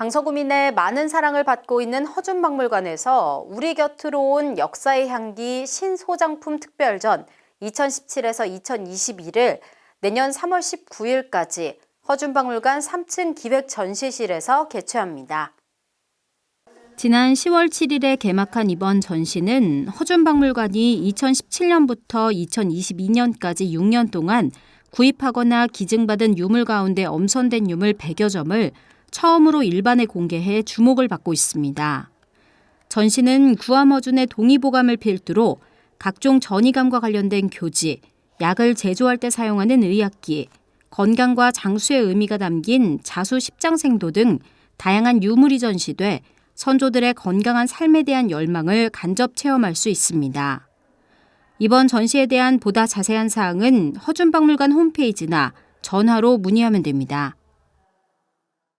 강서구민의 많은 사랑을 받고 있는 허준박물관에서 우리 곁으로 온 역사의 향기 신소장품 특별전 2017에서 2021을 내년 3월 19일까지 허준박물관 3층 기획 전시실에서 개최합니다. 지난 10월 7일에 개막한 이번 전시는 허준박물관이 2017년부터 2022년까지 6년 동안 구입하거나 기증받은 유물 가운데 엄선된 유물 100여 점을 처음으로 일반에 공개해 주목을 받고 있습니다. 전시는 구암어준의 동의보감을 필두로 각종 전이감과 관련된 교지, 약을 제조할 때 사용하는 의약기, 건강과 장수의 의미가 담긴 자수 십장생도 등 다양한 유물이 전시돼 선조들의 건강한 삶에 대한 열망을 간접 체험할 수 있습니다. 이번 전시에 대한 보다 자세한 사항은 허준박물관 홈페이지나 전화로 문의하면 됩니다.